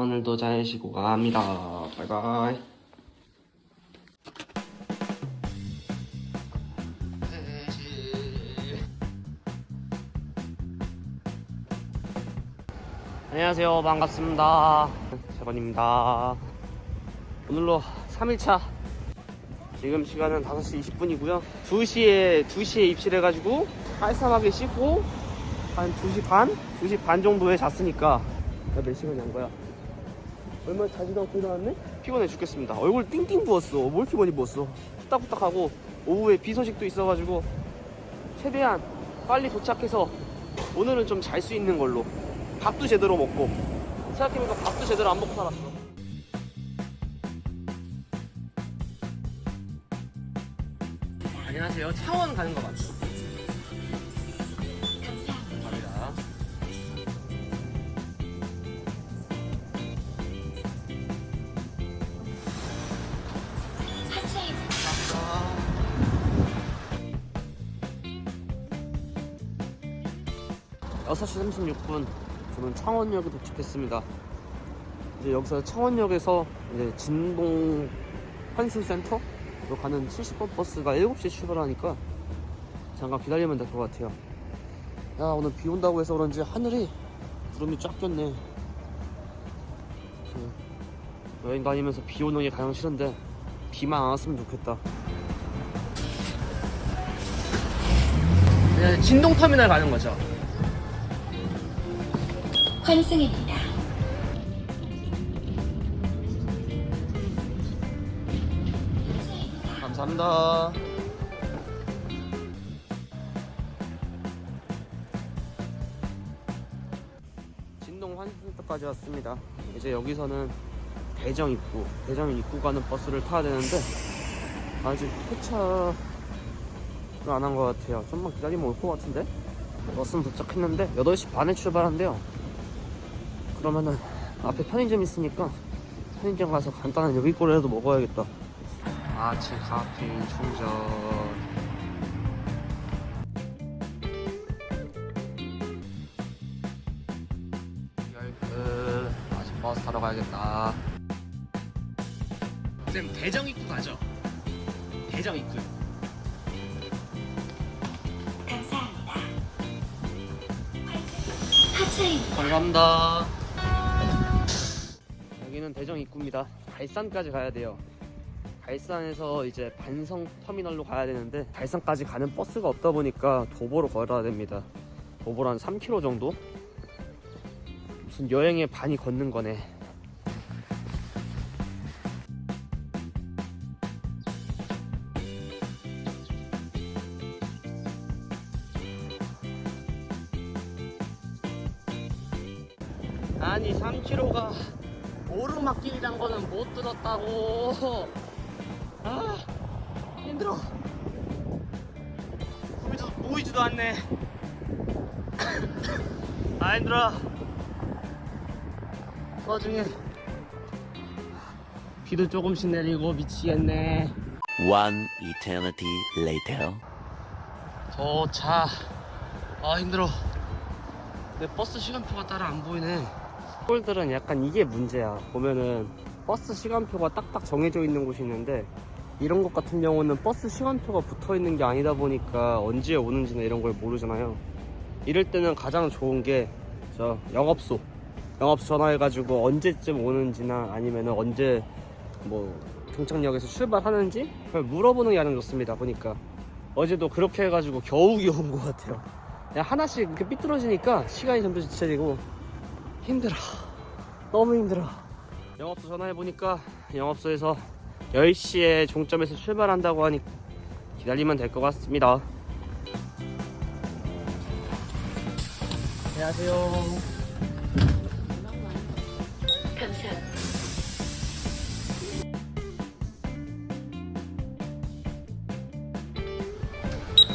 오늘도 잘 쉬고 갑니다. 바이바이. 안녕하세요. 반갑습니다. 재건입니다. 오늘로 3일차. 지금 시간은 5시 20분이고요. 2시에, 2시에 입실해가지고 깔쌈하게 씻고 한 2시 반? 2시 반 정도에 잤으니까 나몇 시간 잔 거야? 얼마 자지도 않고 일어났네? 피곤해 죽겠습니다. 얼굴 띵띵 부었어. 뭘 이렇게 많이 부었어. 후딱후딱하고 오후에 비 소식도 있어가지고 최대한 빨리 도착해서 오늘은 좀 잘 수 있는 걸로 밥도 제대로 먹고 생각해보니까 밥도 제대로 안 먹고 살았어. 안녕하세요. 창원 가는 거 맞죠? 6시 36분 저는 창원역에 도착했습니다. 이제 여기서 창원역에서 이제 진동 환승센터로 가는 70번 버스가 7시에 출발하니까 잠깐 기다리면 될 것 같아요. 야 오늘 비 온다고 해서 그런지 하늘이 구름이 쫙 꼈네. 여행 다니면서 비 오는 게 가장 싫은데 비만 안 왔으면 좋겠다. 네, 진동터미널 가는 거죠. 환승입니다. 감사합니다. 진동 환승터까지 왔습니다. 이제 여기서는 대정 입구, 대정 입구 가는 버스를 타야 되는데 아직 폐차를 안 한 것 같아요. 좀만 기다리면 올 것 같은데? 버스는 도착했는데 8시 반에 출발한대요. 그러면은 앞에 편의점 있으니까 편의점 가서 간단한 요기꼬리라도 먹어야겠다. 아침 카페인 충전 열끝 아침 버스 타러 가야겠다 쌤 대정 입구 가죠? 대정 입구 감사합니다. 하차입니다. 감사합니다 여기는 대정 입구입니다 갈산까지 가야 돼요 갈산에서 이제 반성 터미널로 가야 되는데 갈산까지 가는 버스가 없다 보니까 도보로 걸어야 됩니다. 도보로 한 3km 정도? 무슨 여행의 반이 걷는 거네. 아니 3km가 오르막길이란 거는 못 들었다고. 아 힘들어. 보이지도, 보이지도 않네. 아 힘들어. 그 와중에 비도 조금씩 내리고 미치겠네. One eternity later. 도착 아 힘들어. 내 버스 시간표가 따로 안 보이네 시골들은 약간 이게 문제야 보면은 버스 시간표가 딱딱 정해져 있는 곳이 있는데 이런 것 같은 경우는 버스 시간표가 붙어 있는 게 아니다 보니까 언제 오는지나 이런 걸 모르잖아요 이럴 때는 가장 좋은 게 저 영업소 영업소 전화해가지고 언제쯤 오는지나 아니면은 언제 뭐 종착역에서 출발하는지 그걸 물어보는 게 가장 좋습니다 보니까 어제도 그렇게 해가지고 겨우겨우 온것 같아요. 하나씩 이렇게 삐뚤어지니까 시간이 점점 지쳐지고 힘들어. 너무 힘들어. 영업소 전화해보니까 영업소에서 10시에 종점에서 출발한다고 하니 기다리면 될 것 같습니다. 안녕하세요. 감사합니다.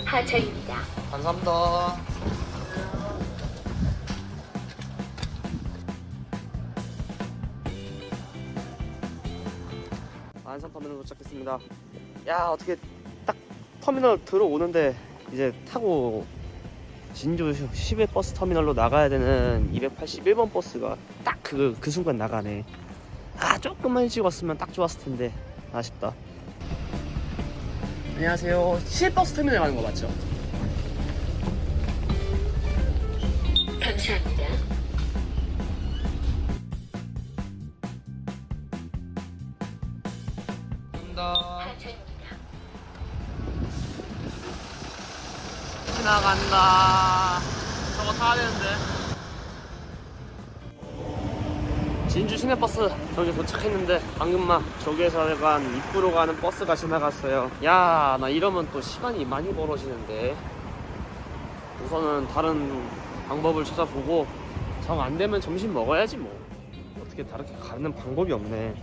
하차입니다. 감사합니다. 안산터미널 도착했습니다. 야 어떻게 딱 터미널 들어오는데 이제 타고 진주 10회 버스 터미널로 나가야 되는 281번 버스가 딱 그 그 순간 나가네. 아 조금만 일찍 왔으면 딱 좋았을 텐데 아쉽다. 안녕하세요. 10버스 터미널 가는 거 맞죠? 감사합니다. 간다. 저거 타야 되는데. 진주 시내버스 저기 도착했는데 방금 막 저기에서 약간 입구로 가는 버스가 지나갔어요. 야, 나 이러면 또 시간이 많이 벌어지는데. 우선은 다른 방법을 찾아보고 정 안 되면 점심 먹어야지 뭐. 어떻게 다르게 가는 방법이 없네.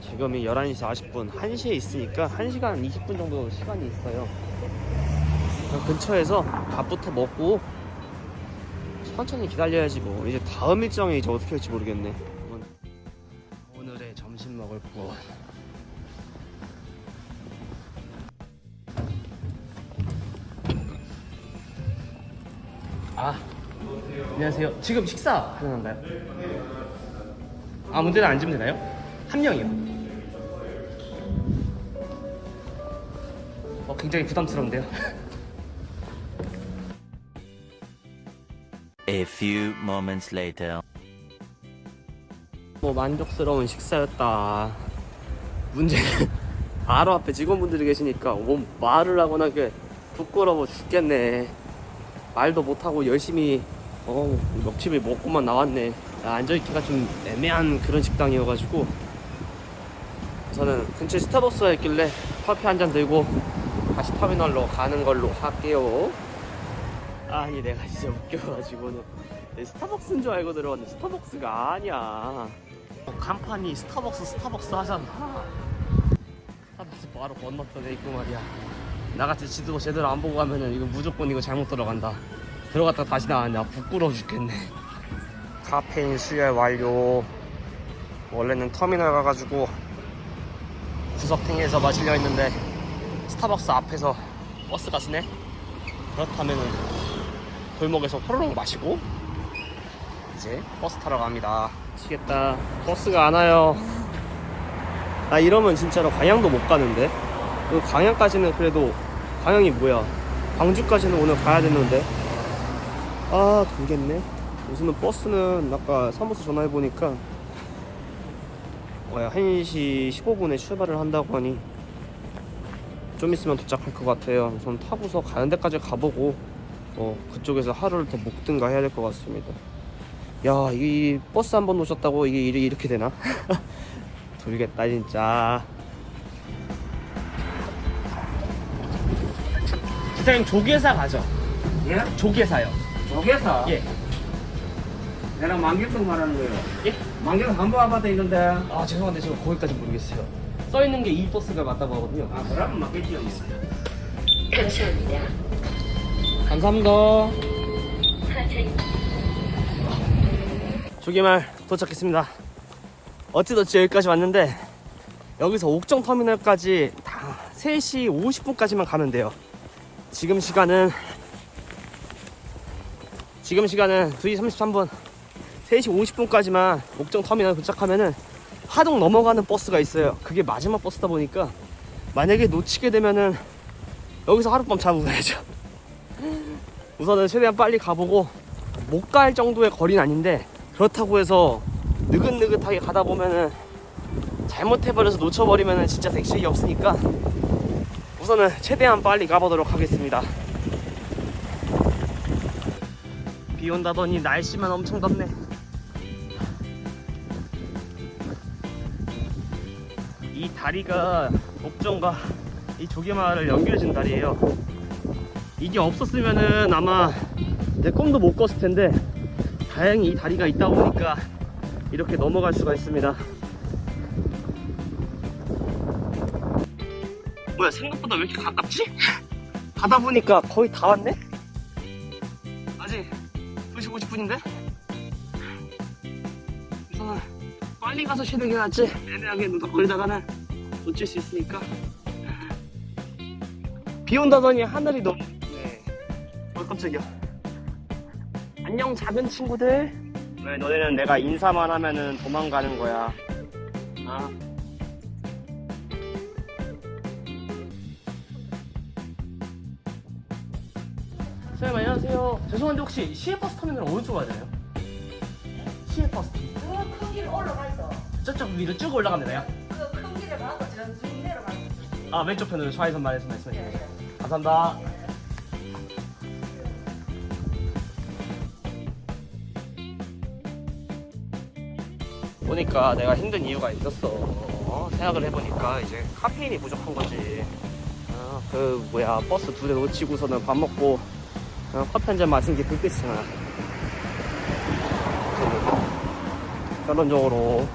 지금이 11시 40분, 1시에 있으니까 1시간 20분 정도 시간이 있어요. 그 근처에서 밥부터 먹고 천천히 기다려야지 뭐 이제 다음 일정이 이제 어떻게 할지 모르겠네 오늘의 점심 먹을 곳 아, 안녕하세요. 지금 식사 가능한가요? 아무 데나 앉으면 되나요? 한 명이요. 어, 굉장히 부담스러운데요. A few moments later. 뭐 만족스러운 식사였다. 문제는 바로 앞에 직원분들이 계시니까 뭐 말을 하거나 그 부끄러워 죽겠네. 말도 못하고 열심히 어 먹집을 먹고만 나왔네. 야, 앉아있기가 좀 애매한 그런 식당이어가지고 저는 근처에 스타벅스가 있길래 커피 한 잔 들고 다시 터미널로 가는 걸로 할게요. 아니 내가 진짜 웃겨가지고는 내 스타벅스인 줄 알고 들어왔는데 스타벅스가 아니야. 어, 간판이 스타벅스 스타벅스 하잖아. 스타벅스 바로 건너편에 있고 말이야. 나같이 지도 제대로 안 보고 가면은 이거 무조건 이거 잘못 들어간다. 들어갔다 다시 나왔네 아, 부끄러워 죽겠네. 카페인 수혈 완료. 원래는 터미널 가가지고 구석탱이에서 마시려 했는데 스타벅스 앞에서 버스가 쓰네? 그렇다면은 골목에서 호로록 마시고 이제 버스 타러 갑니다. 미치겠다. 버스가 안 와요. 나 이러면 진짜로 광양도 못 가는데? 그 광양까지는 그래도 광양이 뭐야? 광주까지는 오늘 가야 되는데? 아 돌겠네. 우선은 버스는 아까 사무소 전화해보니까 뭐야 1시 15분에 출발을 한다고 하니 좀 있으면 도착할 것 같아요. 우선 타고서 가는 데까지 가보고 어, 그쪽에서 하루를 더 묵든가 해야 될 것 같습니다. 야, 이 버스 한번 놓쳤다고 이게 일이 이렇게 되나? 돌겠다 진짜. 기사님 조계사 가죠? 예? 조계사요. 조개사? 예. 내랑 만길동 말하는 거예요. 예? 한번 아파트 있는데. 아 죄송한데 저 거기까지 모르겠어요. 써 있는 게 이 버스가 맞다고 하거든요. 아, 그러면 맞겠지요. 뭐. 감사합니다. 감사합니다. 조개말 도착했습니다. 어찌어찌 여기까지 왔는데 여기서 옥정 터미널까지 다 3시 50분까지만 가면 돼요. 지금 시간은 지금 시간은 2시 33분 3시 50분까지만 옥정 터미널 도착하면은 하동 넘어가는 버스가 있어요. 그게 마지막 버스다 보니까 만약에 놓치게 되면은 여기서 하룻밤 자고 가야죠. 우선은 최대한 빨리 가보고 못 갈 정도의 거리는 아닌데 그렇다고 해서 느긋느긋하게 가다 보면은 잘못해버려서 놓쳐버리면은 진짜 택시가 없으니까 우선은 최대한 빨리 가보도록 하겠습니다. 비 온다더니 날씨만 엄청 덥네. 이 다리가 옥정과 이 조개마을을 연결해준 다리예요. 이게 없었으면은 아마 내 꿈도 못 꿨을 텐데 다행히 이 다리가 있다 보니까 이렇게 넘어갈 수가 있습니다. 뭐야 생각보다 왜 이렇게 가깝지? 가다 보니까 거의 다 왔네? 아직 2시 50분인데? 우선 빨리 가서 쉬는 게 낫지 애매하게 누덕거리다가는 놓칠 수 있으니까 비 온다더니 하늘이 너무 깜짝이야. 안녕 작은 친구들. 왜 너네는 내가 인사만 하면은 도망가는 거야? 아. 선생님 안녕하세요. 죄송한데 혹시 시외버스 터미널 어느 쪽 맞아요? 시외버스. 그큰 길 올라가 있어. 저쪽 위로 쭉 올라가면 되나요? 그큰 길을 가고 전쭉 내려가 있어. 아 왼쪽 편으로 좌회선 말해서 말씀해 예, 주세요. 예. 감사합니다. 보니까 내가 힘든 이유가 있었어. 어, 생각을 해보니까 이제 카페인이 부족한 거지. 어, 그 뭐야 버스 두 대 놓치고서는 밥 먹고 어, 커피 한 잔 마신 게 그 끝이잖아. 결론적으로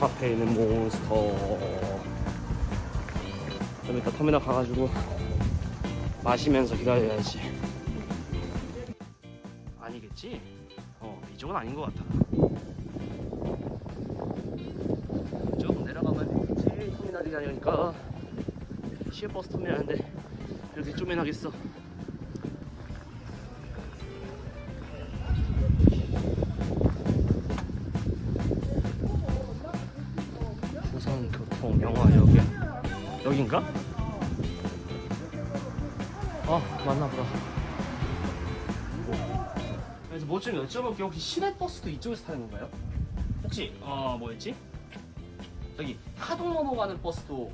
카페인은 몬스터. 좀 이따 터미널 가가지고 마시면서 기다려야지. 아니겠지? 어, 이쪽은 아닌 것 같아. 쭉 내려가면 제일 터미널이 아니니까 시외버스 터미널인데 이렇게 쪼매나겠어. 부산교통 영화역이 여긴가? 아 맞나 보다 그래서 뭐 좀 여쭤볼게요 혹시 시내버스도 이쪽에서 타는 건가요? 혹시 어 뭐였지? 저기 하동 넘어가는 버스도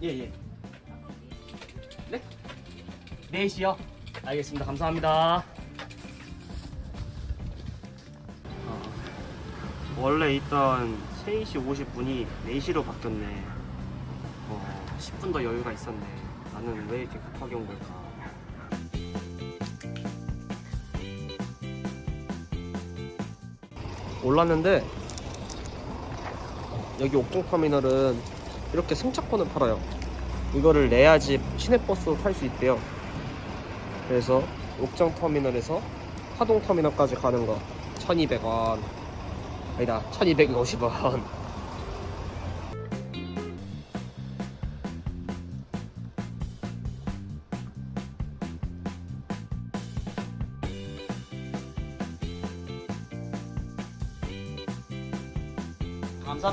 예예 네? 4시요? 알겠습니다 감사합니다 어, 원래 있던 3시 50분이 4시로 바뀌었네 어, 10분 더 여유가 있었네. 나는 왜 이렇게 급하게 온 걸까? 올랐는데 여기 옥동터미널은 이렇게 승차권을 팔아요. 이거를 내야지 시내버스도 탈수 있대요. 그래서 옥정터미널에서 하동터미널까지 가는 거 1200원 아니다 1250원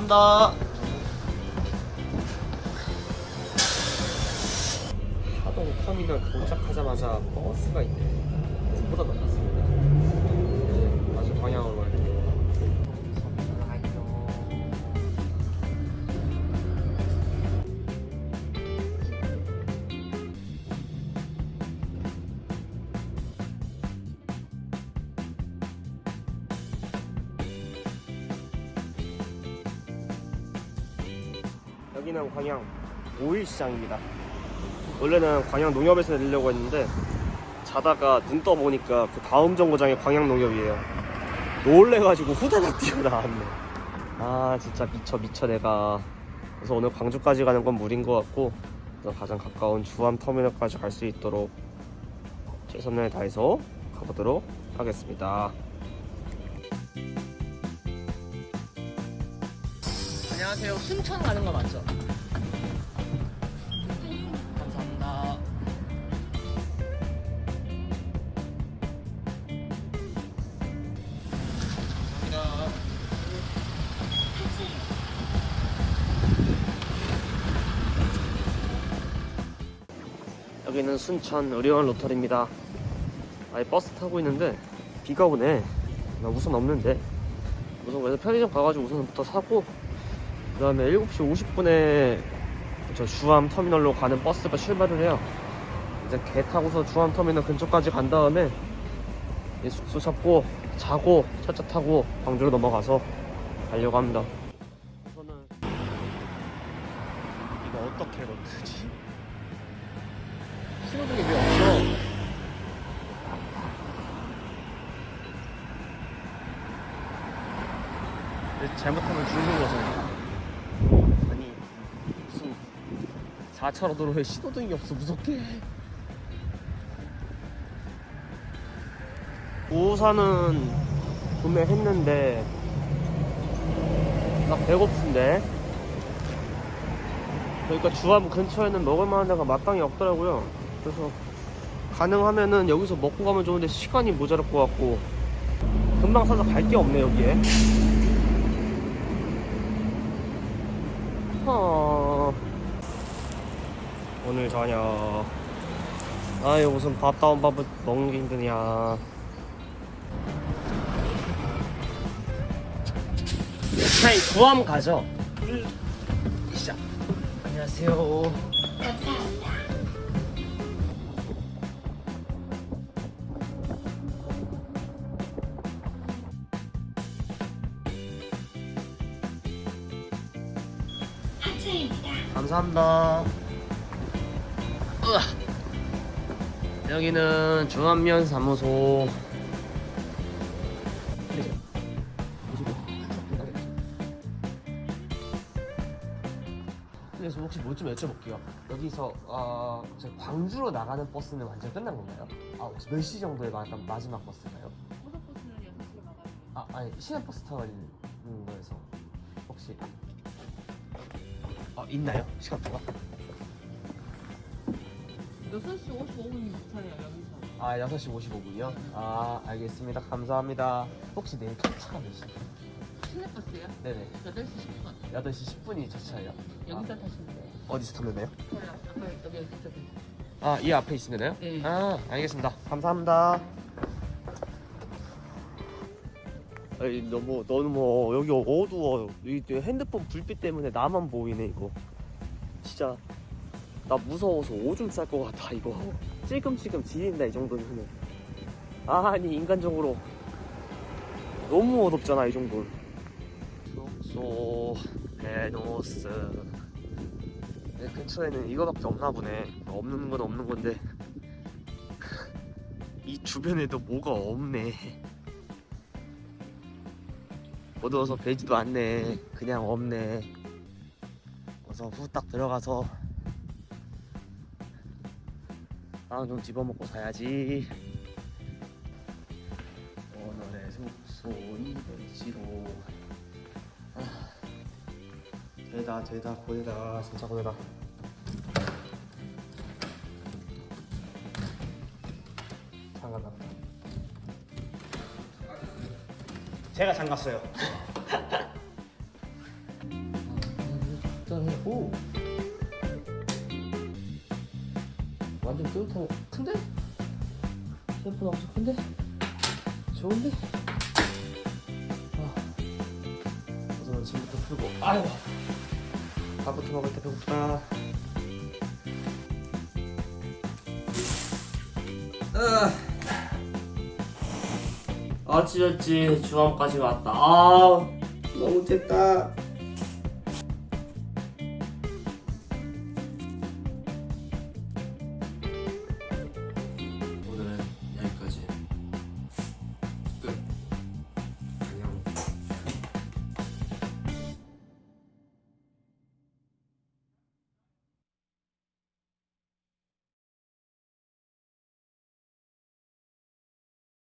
감사합니다. 하동 터미널 도착하자마자 버스가 있네. 그래서 보다 더 갔습니다. 이제 다시 방향으로 오일시장입니다. 원래는 광양 농협에서 내리려고 했는데 자다가 눈 떠보니까 그 다음 정거장이 광양 농협이에요. 놀래가지고 후다닥 뛰어나왔네. 아 진짜 미쳐 미쳐 내가. 그래서 오늘 광주까지 가는 건 무리인 것 같고 가장 가까운 주암 터미널까지 갈수 있도록 최선을 다해서 가보도록 하겠습니다. 안녕하세요. 순천 가는 거 맞죠? 여기는 순천 의료원 로터리입니다. 아예 버스 타고 있는데 비가 오네. 나 우선 없는데. 우선 그래서 편의점 가가지고 우선부터 사고 그 다음에 7시 50분에 저 주암 터미널로 가는 버스가 출발을 해요. 이제 개 타고서 주암 터미널 근처까지 간 다음에 숙소 잡고 자고 차차 타고 광주로 넘어가서 가려고 합니다. 우선은 이거 어떻게 넣지? 신호등이 왜 없어? 잘못하면 죽는 거잖아. 아니 무슨 4차로 도로에 신호등이 없어 무섭게 우산은 구매했는데 나 배고픈데 그러니까 주암 근처에는 먹을 만한 데가 마땅히 없더라고요 그래서 가능하면은 여기서 먹고 가면 좋은데 시간이 모자랄 것 같고. 금방 사서 갈 게 없네 여기에. 어... 오늘 저녁. 아이 무슨 밥 다운 밥을 먹는 게 힘드냐. 차이 구함 가죠 시작. 안녕하세요 하차입니다. 감사합니다. 으아. 여기는 중안면 사무소. 그래서 혹시 뭐 좀 여쭤볼게요. 여기서 어, 저 광주로 나가는 버스는 완전 끝난 건가요? 아, 혹시 몇시 정도에 마, 마지막 버스인가요? 고속버스는 6시에 나가요. 아, 아니 시내 버스 타고 있는 거에서 혹시 어, 있나요? 시간표가? 6시 55분이 차예요, 여기서. 아, 6시 55분이요? 아, 알겠습니다. 감사합니다. 혹시 내일 첫차가 몇 시? 시내버스요? 네네. 8시 10분. 8시 10분이 첫 차예요. 여기서 타시면 돼요. 어디서 타면 돼요? 아까 여기 여기 저기. 아, 이 앞에 있으면 돼요? 네. 아, 알겠습니다. 감사합니다. 아니, 너무, 너무, 여기 어두워. 이 핸드폰 불빛 때문에 나만 보이네, 이거. 진짜, 나 무서워서 오줌 쌀 것 같아, 이거. 찔끔찔끔 지린다, 이 정도면. 아니, 인간적으로. 너무 어둡잖아, 이 정도는. 숙소, 베노스. 내 근처에는 이거밖에 없나 보네. 없는 건 없는 건데 이 주변에도 뭐가 없네. 어두워서 되지도 않네. 그냥 없네. 어서 후딱 들어가서 빵 좀 집어먹고 사야지. 오늘의 숙소 이별지로 아, 되다 되다 고되다 진짜 고되다. 제가 장갔어요. 오. 완전 뜨뜻하고 큰데? 생각보다 엄청 큰데? 좋은데? 아. 우선 짐부터 풀고 아이고 밥부터 먹을 때 배고프다 어찌어찌 중암까지 왔다. 아 너무 됐다